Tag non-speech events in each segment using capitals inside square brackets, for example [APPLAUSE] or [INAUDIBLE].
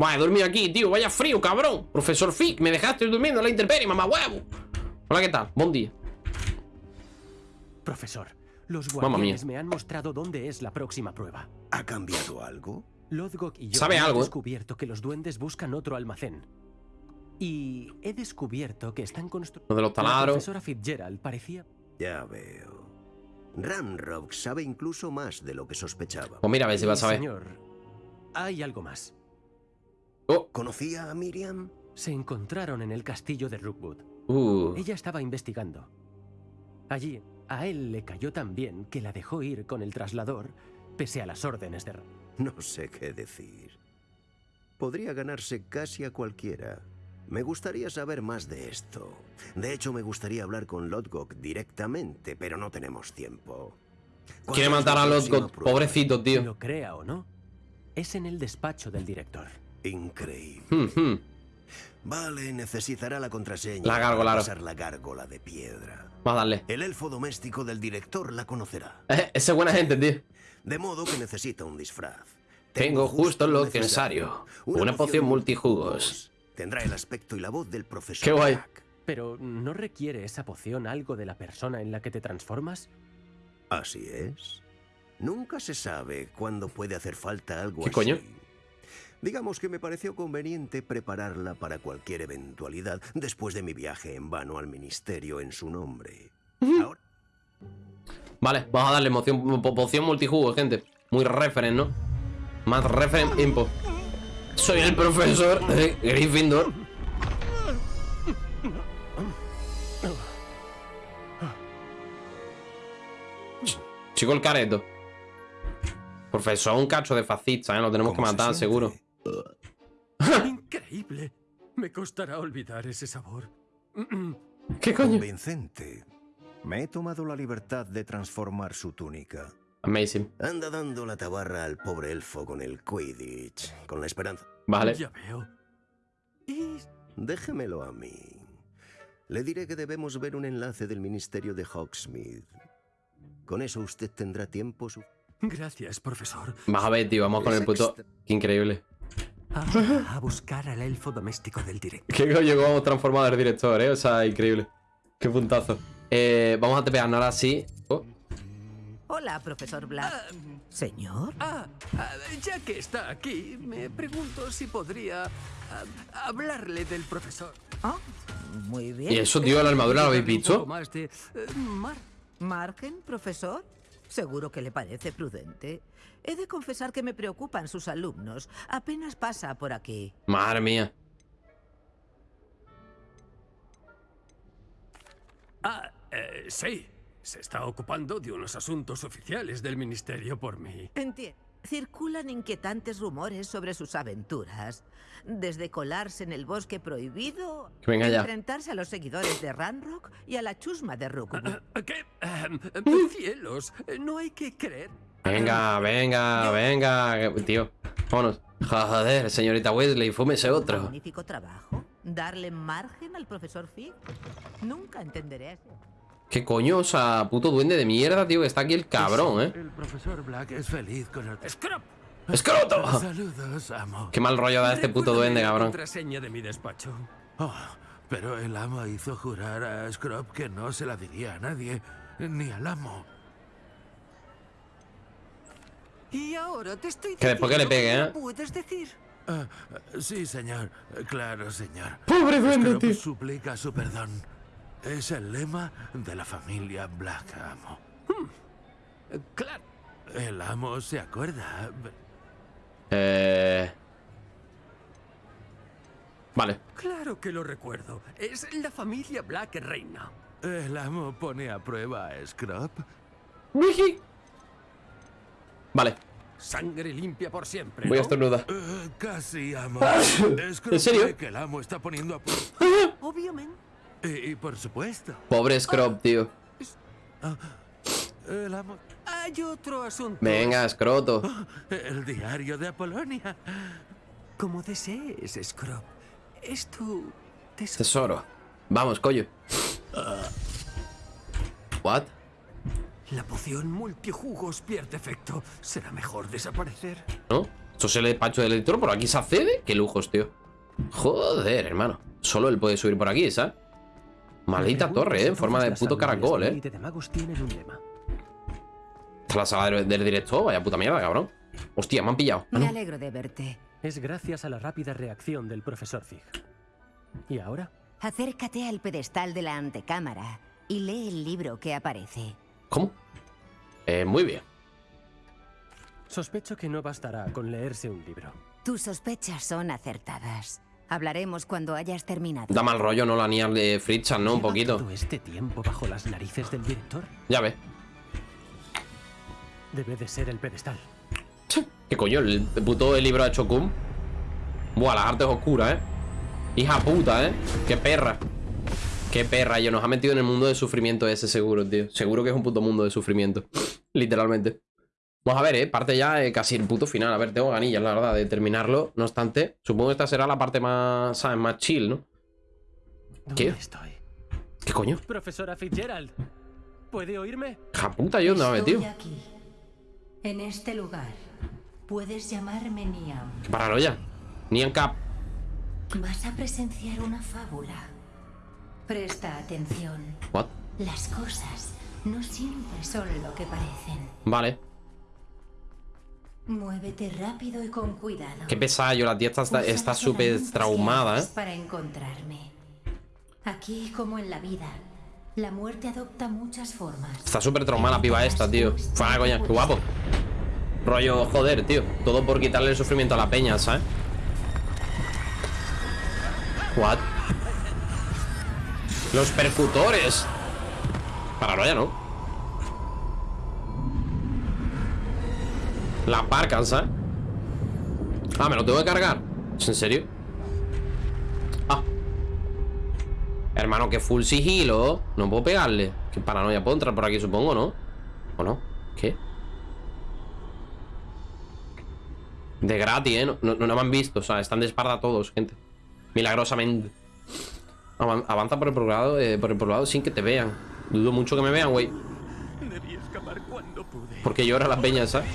Vaya, he dormido aquí, tío. Vaya frío, cabrón. Profesor Fick, me dejaste durmiendo en la intemperie, mamá huevo. Hola, ¿qué tal? Buen día. Profesor, los guardianes me han mostrado dónde es la próxima prueba. ¿Ha cambiado algo? Lodgok y yo Sabe hemos algo, descubierto que los duendes buscan otro almacén. Y he descubierto que están construyendo... Lo de los La taladros. profesora Fitzgerald parecía... Ya veo. Ramrock sabe incluso más de lo que sospechaba. Pues mira, a ver si vas a ver. Señor, hay algo más. Oh, ¿Conocía a Miriam? Se encontraron en el castillo de Rookwood. uh. Ella estaba investigando. Allí, a él le cayó tan bien que la dejó ir con el traslador, pese a las órdenes de... No sé qué decir. Podría ganarse casi a cualquiera. Me gustaría saber más de esto. De hecho, me gustaría hablar con Lodgok directamente, pero no tenemos tiempo. ¿Cuándo Quiere matar a prueba? Pobrecito, tío. Lo crea o no, es en el despacho del director. Increíble. Hmm, hmm. Vale, necesitará la contraseña La gárgola, para pasar la gárgola de piedra. Vamos a darle. El elfo doméstico del director la conocerá. Eh, ese es buena gente, tío. De modo que necesita un disfraz. Tengo justo lo necesario. Una poción multijugos. Tendrá el aspecto y la voz del profesor. Qué guay. Black. Pero ¿no requiere esa poción algo de la persona en la que te transformas? Así es. Nunca se sabe cuándo puede hacer falta algo ¿Qué así. coño? Digamos que me pareció conveniente prepararla para cualquier eventualidad después de mi viaje en vano al ministerio en su nombre. Ahora, Vale, vamos a darle moción, po- poción multijugo, gente. Muy referen, ¿no? Más referen impo. Soy el profesor de Gryffindor. Ch- Chico el careto. Profesor, un cacho de fascista, ¿eh? Lo tenemos que ¿cómo se matar, seguro. Increíble. Me costará olvidar ese sabor. ¿Qué coño? Convincente. Me he tomado la libertad de transformar su túnica. Amazing. Anda dando la tabarra al pobre elfo con el Quidditch, con la esperanza. Vale. Ya veo. Y Déjemelo a mí. Le diré que debemos ver un enlace del Ministerio de Hogsmeade. Con eso usted tendrá tiempo su... gracias, profesor. Vas a ver, tío, vamos con el puto... Qué increíble. Ah, a buscar al elfo doméstico del director. Qué coño que vamos transformado el director, ¿eh? O sea, increíble. Qué puntazo. Eh, vamos a tepearnos ahora sí. Oh, Hola, profesor Black. Señor. Ah, ah, ya que está aquí, me pregunto si podría ah, hablarle del profesor. Ah, muy bien. ¿Y eso, tío, la armadura lo habéis visto? más de eh, mar. ¿Margen, profesor? Seguro que le parece prudente. He de confesar que me preocupan sus alumnos. Apenas pasa por aquí. Madre mía. Ah, eh, sí. Se está ocupando de unos asuntos oficiales del ministerio por mí. Entiendo. Circulan inquietantes rumores sobre sus aventuras. Desde colarse en el bosque prohibido, Que venga ya. enfrentarse a los seguidores de Ranrock y a la chusma de Rookwood. Ah, ¿Qué? Ahem, cielos, no hay que creer. Venga, venga, venga. Tío, vámonos. Joder, señorita Wesley, fúmese otro. Magnífico trabajo. Darle margen al profesor Fig. Nunca entenderé eso. ¿Qué coño? O sea, puto duende de mierda, tío, que está aquí el cabrón, ¿eh? El profesor Black es feliz con el... ¡Scrap! ¡Escroto! Saludos, amo. Qué mal rollo da este puto duende, cabrón. contraseña de mi despacho. Oh, pero el amo hizo jurar a Scrub que no se la diría a nadie, ni al amo. Y ahora te estoy Que después que le pegue, ¿eh? puedes decir. Ah, sí, señor. Claro, señor. Pobre duende, Scrub tío. suplica su perdón. Es el lema de la familia Black, amo. Eh, Claro. El amo se acuerda. Eh... Vale. Claro que lo recuerdo. Es la familia Black reina. El amo pone a prueba a Scrub. Vale, Sangre limpia por siempre. voy a ¿no? estornudar. Eh, casi, amo. Scrub ¿En serio? que el amo está poniendo a prueba. Obviamente. Y, y por supuesto, Pobre Scrub, tío. el amo... Hay otro asunto. Venga, escroto. El diario de Apolonia. Como desees, Scrub. Es tu tesoro. Tesoro. Vamos, coño. What? La poción multijugos pierde efecto. Será mejor desaparecer. ¿No? Esto es el despacho del editor, por aquí se accede. Qué lujos, tío. Joder, hermano. Solo él puede subir por aquí, ¿sabes? Maldita torre, si ¿eh? En forma de puto caracol, ¿eh? élite de magos tienen un lema. Esta es la sala del, del director. Vaya puta mierda, cabrón. Hostia, me han pillado. Ah, Me alegro de verte. Es gracias a la rápida reacción del profesor Fig. ¿Y ahora? Acércate al pedestal de la antecámara y lee el libro que aparece. ¿Cómo? Eh, muy bien. Sospecho que no bastará con leerse un libro. Tus sospechas son acertadas. Hablaremos cuando hayas terminado. Da mal rollo, ¿no? La niña de Fritzan, ¿no? Un ¿Lleva poquito. todo este tiempo bajo las narices del director? Ya ves. Debe de ser el pedestal. ¿Qué coño? El puto libro de Chokum. Buah, las artes oscuras, ¿eh? Hija puta, ¿eh? Qué perra. Qué perra. Yo nos ha metido en el mundo de sufrimiento ese seguro, tío. Seguro que es un puto mundo de sufrimiento. [LAUGHS] Literalmente. Vamos a ver, ¿eh? Parte ya eh, casi el puto final. A ver, tengo ganillas, la verdad, de terminarlo. No obstante, supongo que esta será la parte más, ¿sabes? Más chill, ¿no? ¿Dónde ¿Qué? estoy? ¿Qué coño? Profesora Fitzgerald, ¿puede oírme? Hija puta, ¿yo Estoy metido? aquí, en este lugar. Puedes llamarme Niam. Qué paranoia. Ni en cap. Vas a presenciar una fábula. Presta atención. What? Las cosas no siempre son lo que parecen. Vale. Muévete rápido y con cuidado. Qué pesada yo. La tía está- súper traumada, ¿eh? Para encontrarme. Aquí como en la vida, la muerte adopta muchas formas. Está súper traumada la piba esta, tío. Fuera coña, qué guapo. Rollo, joder, tío. Todo por quitarle el sufrimiento a la peña, ¿sabes? What? Los percutores. Paranoia, ¿no? La aparcan, ¿sabes? Ah, me lo tengo que cargar. ¿Es en serio? Ah. Hermano, que full sigilo. No puedo pegarle. Qué paranoia. Puedo entrar por aquí, supongo, ¿no? ¿O no? ¿Qué? De gratis, ¿eh? No, no, no me han visto. O sea, están de espalda todos, gente. Milagrosamente. Avan- Avanza por el poblado, eh, por el poblado sin que te vean. Dudo mucho que me vean, güey. Porque llora la peña, ¿sabes?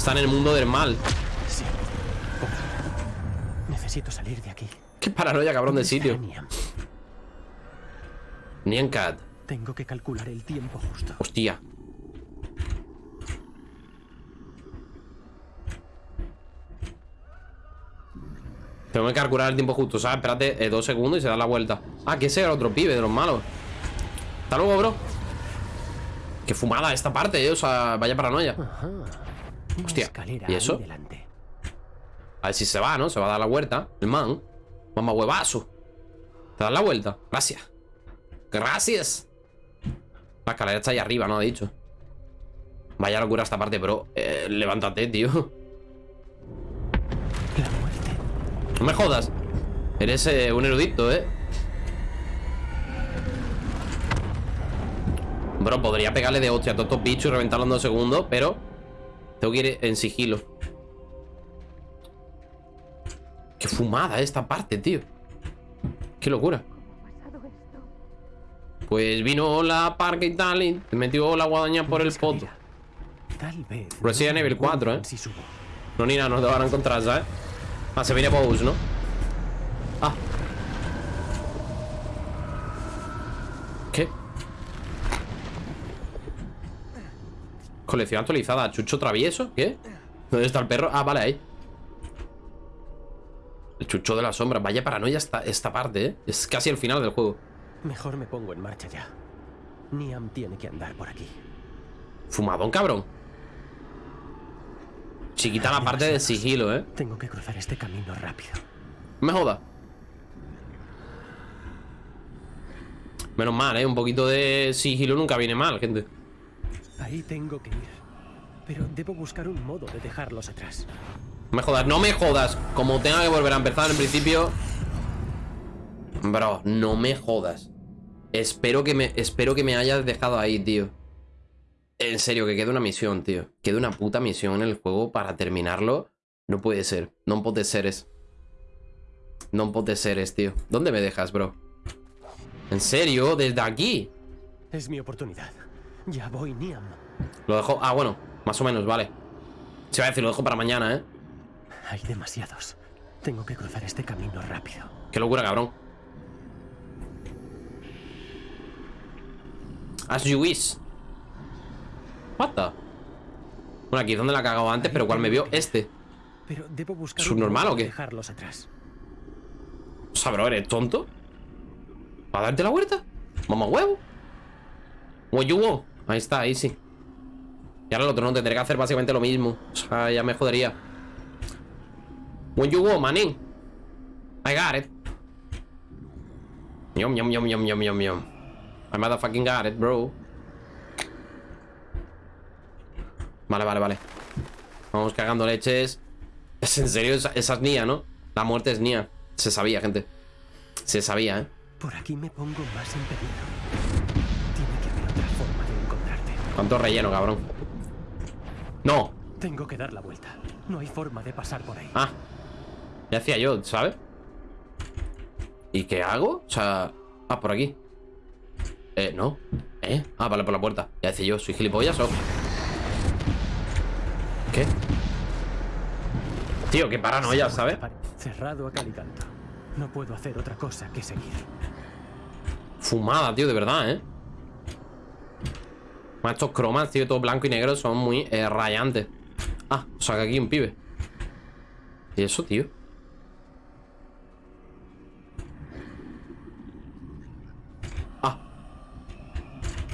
Está en el mundo del mal. Sí. Necesito salir de aquí. Qué paranoia, cabrón, de ¿Dónde está sitio. Niam? Nyan Cat. Tengo que calcular el tiempo justo. Hostia. Tengo que calcular el tiempo justo, ¿sabes? Espérate eh, dos segundos y se da la vuelta. Ah, que ese era otro pibe de los malos. Hasta luego, bro. Qué fumada esta parte, eh. O sea, vaya paranoia. Ajá. Hostia, ¿y eso? delante. A ver si se va, ¿no? Se va a dar la vuelta. El man. Mamá huevazo. ¿Te das la vuelta? Gracias. Gracias. La escalera está ahí arriba, ¿no? Ha dicho. Vaya locura esta parte, bro. Eh, levántate, tío. La muerte. No me jodas. Eres eh, un erudito, ¿eh? Bro, podría pegarle de hostia a todos estos bichos y reventarlos en dos segundos, pero tengo que ir en sigilo. Qué fumada esta parte, tío. Qué locura. Pues vino la parque y tal y te metió la guadaña por el poto. Tal vez. Resident Evil me 4, ¿eh? No, ni nada, no te van a encontrar, ¿sabes? Ah, se viene Bowser, ¿no? Ah. Colección actualizada. ¿Chucho travieso? ¿Qué? ¿Dónde está el perro? Ah, vale, ahí. El chucho de la sombra. Vaya paranoia esta, esta parte, ¿eh? Es casi el final del juego. Mejor me pongo en marcha ya. Niam tiene que andar por aquí. Fumadón, cabrón. Chiquita la parte de sigilo, ¿eh? Tengo que cruzar este camino rápido. Me joda. Menos mal, ¿eh? Un poquito de sigilo nunca viene mal, gente. Ahí tengo que ir. Pero debo buscar un modo de dejarlos atrás. No me jodas, no me jodas. Como tenga que volver a empezar en principio. Bro, no me jodas. Espero que me, espero que me hayas dejado ahí, tío. En serio, que quede una misión, tío. Quede una puta misión en el juego para terminarlo. No puede ser. No puede seres. No puede seres, tío. ¿Dónde me dejas, bro? ¿En serio? ¿Desde aquí? Es mi oportunidad. Ya voy, Niam. Lo dejo... Ah, bueno. Más o menos, vale. Se va a decir, lo dejo para mañana, ¿eh? Hay demasiados. Tengo que cruzar este camino rápido. Qué locura, cabrón. As you wish. What the? Bueno, aquí es donde la he cagado antes, pero ¿cuál me vio? Este. Pero debo buscar ¿Subnormal o qué? de dejarlos atrás. O sea, bro, ¿eres tonto? ¿Para darte la vuelta? Mamá huevo. What you want? Ahí está, ahí sí. Y ahora el otro no tendré que hacer básicamente lo mismo. O sea, ya me jodería. What you want, manín? I got it. Yum, yum, yum, yum, yum, yum, yum. I motherfucking got it, bro. Vale, vale, vale. Vamos cagando leches. Es en serio, esa, esa es Nia, ¿no? La muerte es Nia. Se sabía, gente. Se sabía, ¿eh? Por aquí me pongo más en peligro. ¿Cuánto relleno, cabrón? No. Tengo que dar la vuelta. No hay forma de pasar por ahí. Ah. Ya hacía yo, ¿sabes? ¿Y qué hago? O sea... Ah, por aquí. Eh, no. ¿Eh? Ah, vale, por la puerta. Ya decía yo, ¿soy gilipollas o...? ¿Qué? Tío, qué paranoia, ¿sabes? Cerrado a cal y canto. No puedo hacer otra cosa que seguir. Fumada, tío, de verdad, ¿eh? Bueno, Estos cromas, tío, todo blanco y negro son muy eh, rayantes Ah, o sea que aquí un pibe ¿Y eso, tío? Ah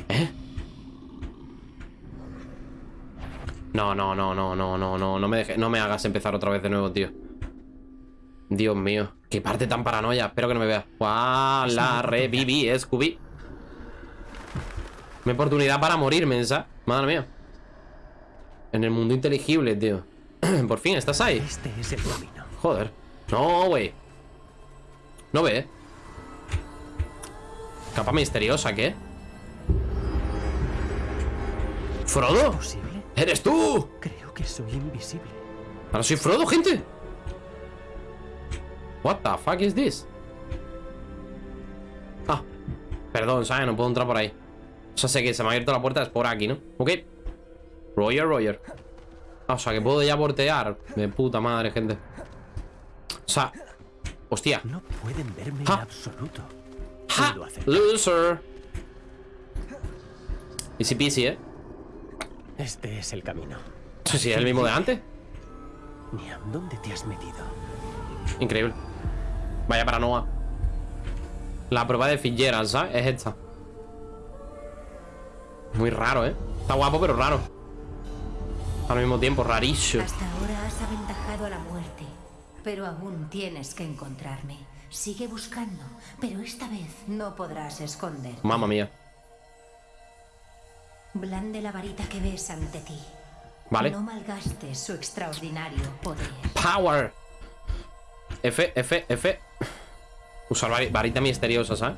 ¿Eh? No, no, no, no, no, no, no No me, dejes- no me hagas empezar otra vez de nuevo, tío Dios mío Qué parte tan paranoia Espero que no me veas ¡Guau! La [LAUGHS] reviví, Scooby Mi oportunidad para morirme, ¿sabes? Madre mía En el mundo inteligible, tío [CLEARS THROAT] Por fin, ¿estás ahí? Este es el camino. Joder No, güey No ve Capa misteriosa, ¿qué? ¿Frodo? ¿Posible? ¡Eres tú! Creo que soy invisible. Ahora soy Frodo, gente What the fuck is this? Ah Perdón, ¿sabes? No puedo entrar por ahí sea, sé que se me ha abierto la puerta Es por aquí, ¿no? Ok Roger, Roger Ah, o sea, que puedo ya voltear De puta madre, gente O sea Hostia No pueden verme en absoluto. ¡Ja! Loser Easy peasy, ¿eh? Este es el camino. Sí, sí, es el mismo de antes ¿dónde te has metido? Increíble Vaya paranoia La prueba de Fitzgerald, ¿sabes? Es esta Muy raro, ¿eh? Está guapo, pero raro Al mismo tiempo, rarísimo Hasta ahora has aventajado a la muerte, pero aún tienes que encontrarme. Sigue buscando, pero esta vez no podrás esconder. Mamma mía Blande la varita que ves ante ti. Vale No malgastes su extraordinario poder. Power F, F, F Usar vari- varita misteriosa, ¿sabes?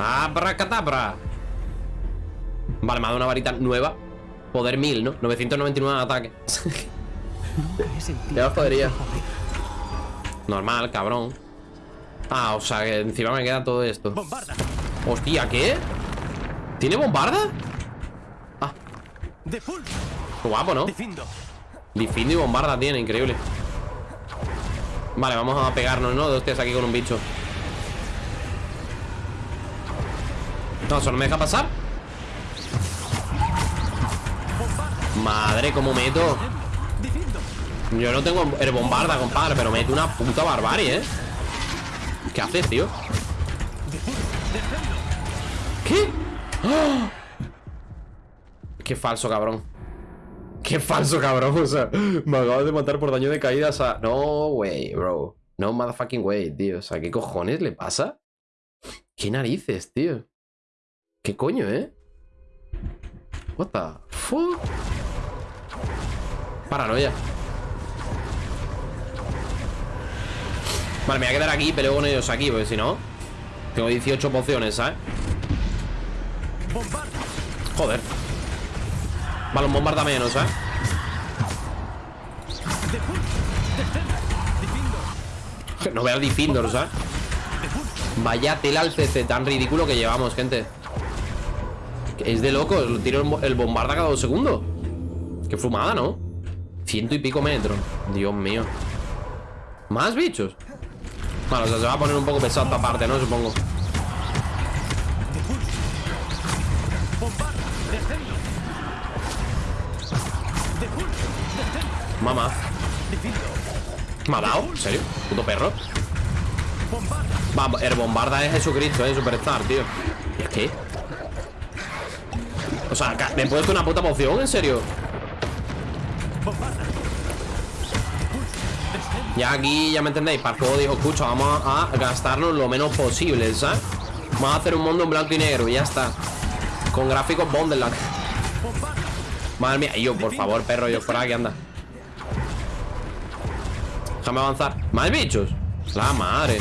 Abracadabra Vale, me ha dado una varita nueva Poder 1000, ¿no? 999 de ataque. Ya poder. Normal, cabrón Ah, o sea que encima me queda todo esto ¡Bombarda! Hostia, ¿qué? ¿Tiene bombarda? Ah, ¡De guapo, ¿no? ¡Defindo! Difindo y bombarda tiene, increíble Vale, vamos a pegarnos, ¿no? Dos tías aquí con un bicho No, eso no me deja pasar Madre, cómo meto. Yo no tengo el bombarda, compadre Pero mete una puta barbarie, ¿eh? ¿Qué haces, tío? ¿Qué? ¡Ah! Qué falso, cabrón Qué falso, cabrón O sea, me acabas de matar por daño de caída O sea, no way, bro No motherfucking way, tío O sea, ¿qué cojones le pasa? ¿Qué narices, tío? ¿Qué coño, eh? What the fuck? Paranoia Vale, me voy a quedar aquí peleo con ellos aquí Porque si no Tengo 18 pociones, ¿sabes? Joder Vale, un bombarda menos. ¡Defindo! No veo Defenders, ¿eh? Vaya tela al CC tan ridículo que llevamos, gente Es de loco, lo tiro el bo- el bombarda cada dos segundos. Qué fumada, ¿no? Ciento y pico metros. Dios mío. ¿Más bichos? Bueno, o sea, se va a poner un poco pesado esta parte, ¿no? Supongo. Mamá. ¿Me ha dado? ¿En serio? ¿Puto perro? Va, el bombarda es Jesucristo, eh, Superstar, tío. ¿Y es qué? Sea, ¿me he puesto una puta poción? ¿En serio? Ya aquí, ya me entendéis, para el juego dijo, escucha, vamos a gastarnos lo menos posible, ¿sabes? Vamos a hacer un mundo en blanco y negro y ya está. Con gráficos Bonderland. Madre mía, yo, por favor, perro, yo fuera aquí, anda. Déjame avanzar. ¿Más bichos? La madre.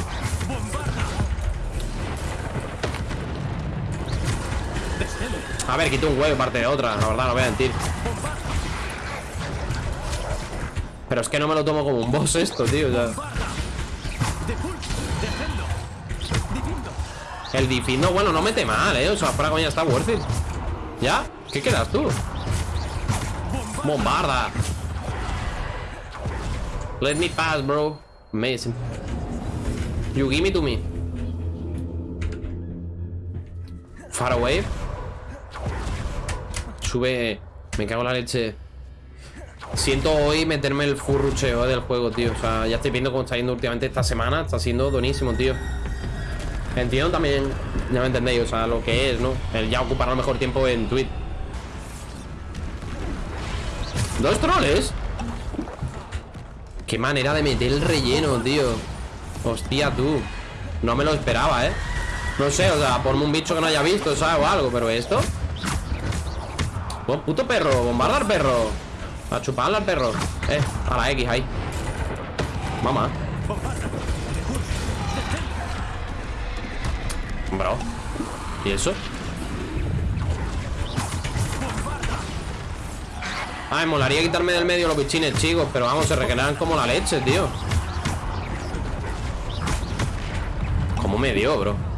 A ver, quito un huevo parte de otra, la verdad, no voy a mentir. Pero es que no me lo tomo como un boss esto, tío. El Difindo, bueno, no mete mal, eh. O sea, fuera coña, está worth it. ¿Ya? ¿Qué quedas tú? Bombarda. Let me pass, bro. Amazing. You give me to me. Far away. Sube. Me cago en la leche. Siento hoy meterme el furrucheo del juego, tío. O sea, ya estoy viendo cómo está yendo últimamente esta semana. Está siendo buenísimo, tío. Entiendo también, ya me entendéis, o sea, lo que es, ¿no? El ya ocupar el mejor tiempo en Twitch. ¿Dos troles? Qué manera de meter el relleno, tío. Hostia, tú. No me lo esperaba, ¿eh? No sé, o sea, ponme un bicho que no haya visto, ¿sabes? O algo, pero esto. Buen puto perro, bombarda al perro. A chuparle al perro. Eh, a la X ahí. Mamá. Bro. ¿Y eso? Ay, molaría quitarme del medio los bichines, chicos Pero vamos, se regeneran como la leche, tío ¿Cómo me dio, bro?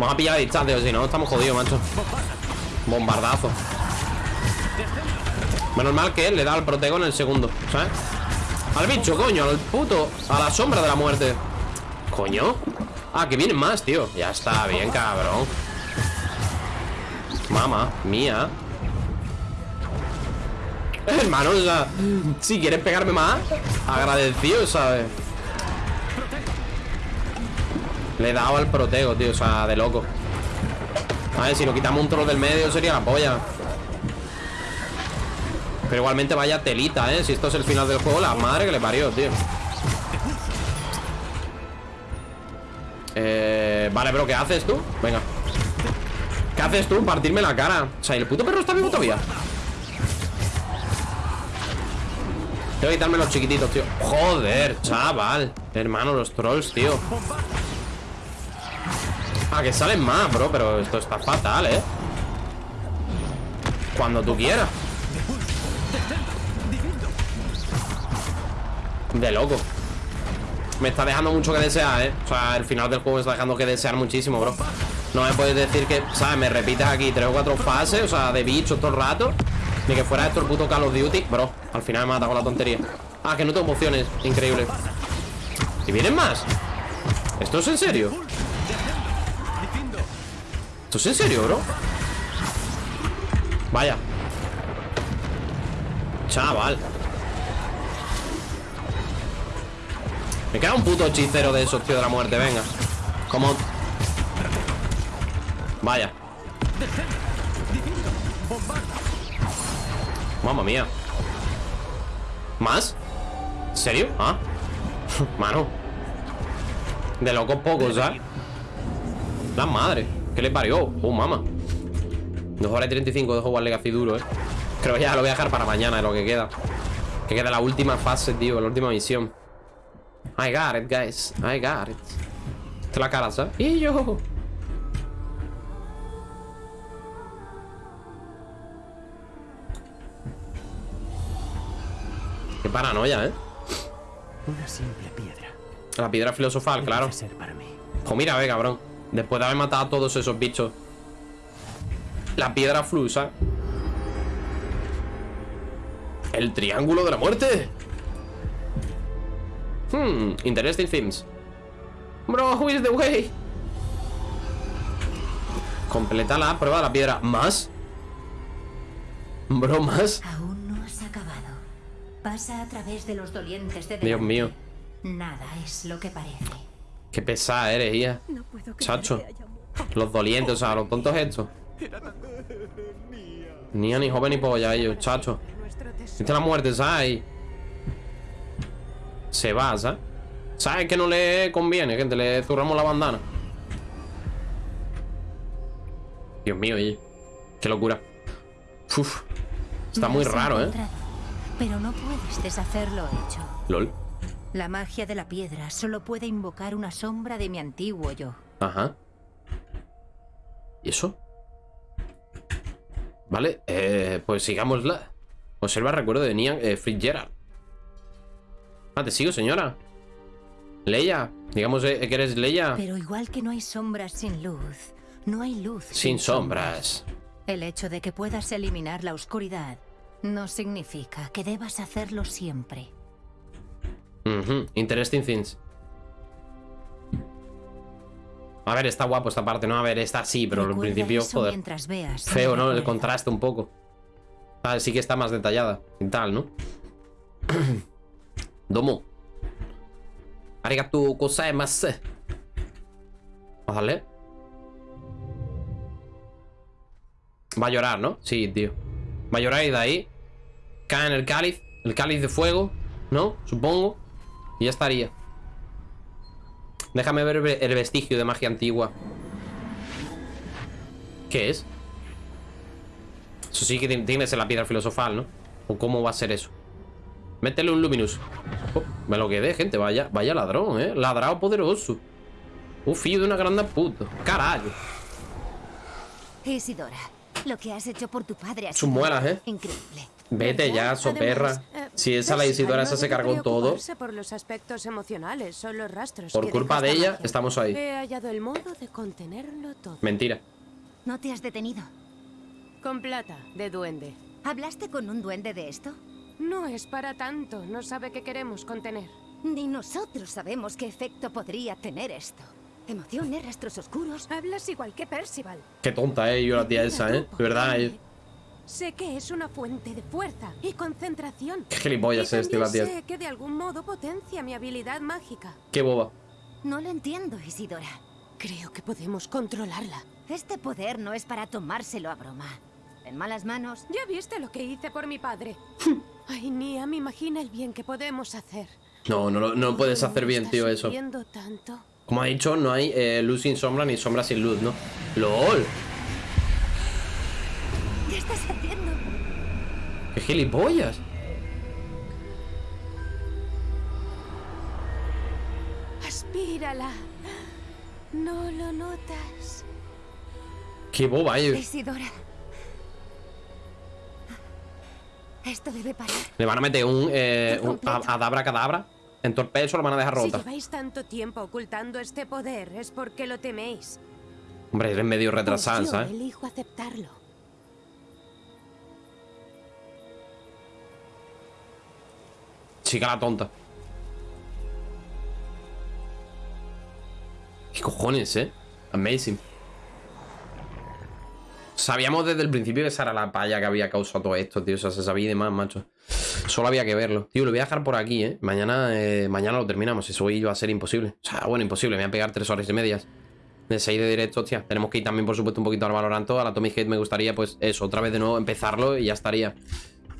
Vamos a pillar a distancia, si no, estamos jodidos, macho. Bombardazo. Menos mal que él le da al protego en el segundo ¿Sabes? Al bicho, coño, al puto A la sombra de la muerte. Coño. Ah, que vienen más, tío. Ya está, bien, cabrón. Mamá, mía. Hermano, o sea Si quieres pegarme más Agradecido, ¿sabes? Le he dado al protego, tío O sea, de loco A ver, si nos quitamos un troll del medio Sería la polla pero igualmente vaya telita, ¿eh? Si esto es el final del juego, la madre que le parió, tío Eh... Vale, bro, ¿qué haces tú? Venga ¿Qué haces tú? Partirme la cara O sea, ¿y el puto perro está vivo todavía? Tengo que quitarme los chiquititos, tío Joder, chaval Hermano, los trolls, tío Ah, que salen más, bro Pero esto está fatal, ¿eh? Cuando tú quieras De loco Me está dejando mucho que desear, ¿eh? O sea, el final del juego me está dejando que desear muchísimo, bro No me puedes decir que, ¿sabes? Me repites aquí tres o cuatro fases O sea, de bichos todo el rato Ni que fuera esto el puto Call of Duty Bro, al final me mata con la tontería Ah, que no tengo emociones, increíble ¿Y vienen más? ¿Esto es en serio? ¿Esto es en serio, bro? Vaya. Chaval. Me queda un puto hechicero de esos, tío, de la muerte, venga. Como... Vaya. Mamma mía. ¿Más? ¿En serio? Ah [LAUGHS] Mano. De locos pocos, ¿sabes? La madre ¿Qué le parió? Oh, mamá 2 horas y 35 de Hogwarts Legacy duro, ¿eh? Creo que ya lo voy a dejar para mañana, es lo que queda Que queda la última fase, tío La última misión I got it, guys. I got it. Esta es la cara, ¿sabes? Y yo. Qué paranoia, ¿eh? Una simple piedra. La piedra filosofal, claro. Pues mira, ve, cabrón. Después de haber matado a todos esos bichos. La piedra flusa. El triángulo de la muerte. Hmm, interesting things. Bro, who is the way? Completa la prueba de la piedra. ¿Más? Bro, ¿más? Aún no has acabado. Pasa a través de los dolientes de Dios mío. Nada es lo que parece. Qué pesada eres, hija. No Chacho. Los dolientes, o sea, los tontos estos. Ni a ni joven ni polla ellos, chacho. Viste la muerte, ¿sabes? Se va, ¿sabes? ¿Sabes que no le conviene, gente? Le zurramos la bandana. Dios mío, oye. Qué locura. Uf. Está muy raro, ¿eh? Pero no puedes deshacer lo hecho. LOL. La magia de la piedra solo puede invocar una sombra de mi antiguo yo. Ajá. ¿Y eso? Vale, eh, pues sigámosla. Observa el recuerdo de Nian eh, Fitzgerald. Ah, te sigo, señora. Leia. Digamos eh, que eres Leia. Pero igual que no hay sombras sin luz, no hay luz Sin sombras. El hecho de que puedas eliminar la oscuridad no significa que debas hacerlo siempre. Interesting things. A ver, está guapo esta parte, ¿no? A ver, está así, pero al principio, joder. veas Feo, ¿no? El contraste un poco. Ah, sí que está más detallada y tal, ¿no? [CLEARS THROAT] Domo. Arigato gozaimasu. Vamos a darle. Va a llorar, ¿no? Sí, tío. Va a llorar y de ahí cae en el cáliz. El cáliz de fuego, ¿no? Supongo. Y ya estaría. Déjame ver el ve- el vestigio de magia antigua. ¿Qué es? Eso sí que ti- tiene que ser la piedra filosofal, ¿no? ¿O cómo va a ser eso? Métele un Luminous. Oh, me lo quedé, gente. Vaya, vaya ladrón, ¿eh? Ladrado poderoso. Un fillo de una grande puta. Carajo. Isidora, lo que has hecho por tu padre ha Sus sido muelas, ¿eh? increíble. Vete ya, soperra. Si esa la Isidora esa se cargó todo. por los aspectos emocionales, son los rastros. Por culpa de ella, estamos ahí. He hallado el modo de contenerlo todo. Mentira. ¿No te has detenido? Con plata, de duende. ¿Hablaste con un duende de esto? No es para tanto, no sabe qué queremos contener. Ni nosotros sabemos qué efecto podría tener esto. Emociones, rastros oscuros. Hablas igual que Percival. Qué tonta, eh, yo la tía esa, eh. De verdad, eh. Sé que es una fuente de fuerza y concentración. Qué gilipollas es, tío, sé que de algún modo potencia mi habilidad mágica. Qué boba. No lo entiendo, Isidora. Creo que podemos controlarla. Este poder no es para tomárselo a broma. En malas manos, Ya viste lo que hice por mi padre. Ay, Nia, me imagina el bien que podemos hacer. No, no, lo- no puedes hacer bien, tío, eso. tanto. Como ha dicho, no hay eh, luz sin sombra ni sombra sin luz, ¿no? ¡LOL! ¿Qué estás haciendo? ¡Qué gilipollas! Aspírala. ¿No lo notas? ¡Qué boba, eh! Isidora. Esto debe parar. Le van a meter un, eh, un adabra cadabra. En torpedo lo van a dejar Si rota. lleváis tanto tiempo ocultando este poder es porque lo teméis. Hombre, eres medio Pues retrasada, yo ¿sabes? elijo aceptarlo. Chica la tonta. ¿Qué cojones, eh? Amazing. Sabíamos desde el principio que esa era la palla que había causado todo esto, tío. O sea, se sabía y demás, macho. Solo había que verlo. Tío, lo voy a dejar por aquí, ¿eh? Mañana, eh, mañana lo terminamos. Eso hoy va a ser imposible. O sea, bueno, imposible. Me voy a pegar tres horas y medias. De 6 de directo, hostia. Tenemos que ir también, por supuesto, un poquito al Valoranto. A la Tommy Hate me gustaría, pues, eso. Otra vez de nuevo empezarlo y ya estaría.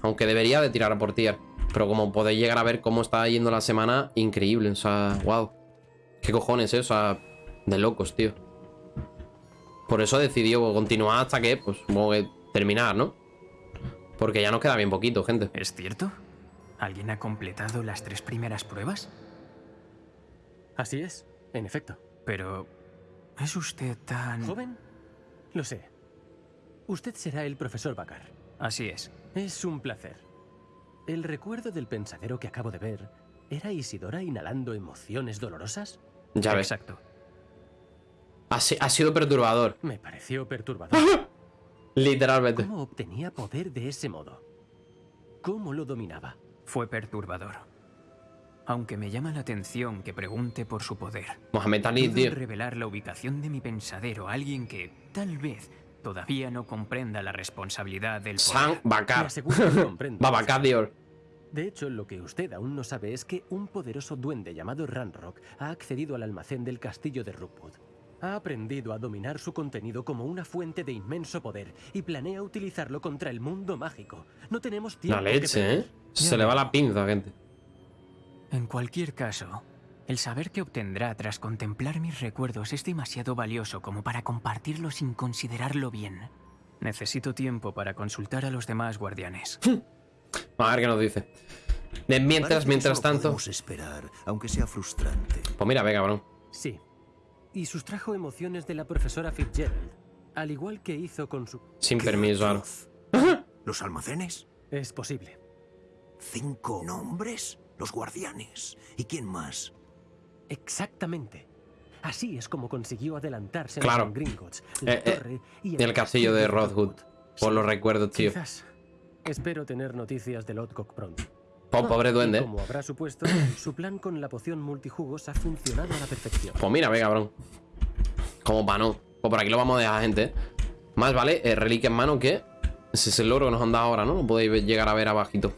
Aunque debería de tirar a por tier. Pero como podéis llegar a ver cómo está yendo la semana, increíble. O sea, wow. ¿Qué cojones, eh? O sea, de locos, tío. Por eso decidió continuar hasta que, pues, supongo que terminar, ¿no? Porque ya nos queda bien poquito, gente. ¿Es cierto? ¿Alguien ha completado las tres primeras pruebas? Así es, en efecto. Pero... ¿Es usted tan... ¿Joven? Lo sé. Usted será el profesor Bakar. Así es. Es un placer. El recuerdo del pensadero que acabo de ver ¿Era Isidora inhalando emociones dolorosas? Ya ves. Exacto. Ha, si- ha sido perturbador. Me pareció perturbador. Literalmente. ¿Cómo obtenía poder de ese modo? ¿Cómo lo dominaba? Fue perturbador. Aunque me llama la atención que pregunte por su poder. Mohamed Ali, tío. revelar la ubicación de mi pensadero a alguien que, tal vez, todavía no comprenda la responsabilidad del San poder. Me Bakar. aseguro que comprendo. [LAUGHS] Babacar Dior. De hecho, lo que usted aún no sabe es que un poderoso duende llamado Ranrock ha accedido al almacén del castillo de Rookwood. Ha aprendido a dominar su contenido como una fuente de inmenso poder y planea utilizarlo contra el mundo mágico. No tenemos tiempo. La leche. ¿eh? Se le va la pinza, gente. En cualquier caso, el saber que obtendrá tras contemplar mis recuerdos es demasiado valioso como para compartirlo sin considerarlo bien. Necesito tiempo para consultar a los demás guardianes. A ver qué nos dice. De mientras, mientras tanto. podemos esperar, aunque sea frustrante. Pues mira, ve, cabrón. Sí. Y sustrajo emociones de la profesora Fitzgerald, al igual que hizo con su... Sin ¡Qué permiso, ahora. ¿Los almacenes? Es posible. ¿Cinco nombres? Los guardianes. ¿Y quién más? Exactamente. Así es como consiguió adelantarse Claro. en Gringotts, la Eh, eh, torre y El castillo de Rothwood. Por los recuerdos, tío. Quizás. Espero tener noticias de Lodgok pronto. Po- pobre Y duende. como habrá supuesto, su plan con la poción multijugos ha funcionado a la perfección. Pues mira, ve, cabrón. Como pa' no. Pues por aquí lo vamos a dejar, gente. Más vale, eh, reliquia en mano que. Ese es el logro que nos han dado ahora, ¿no? Lo podéis llegar a ver abajito.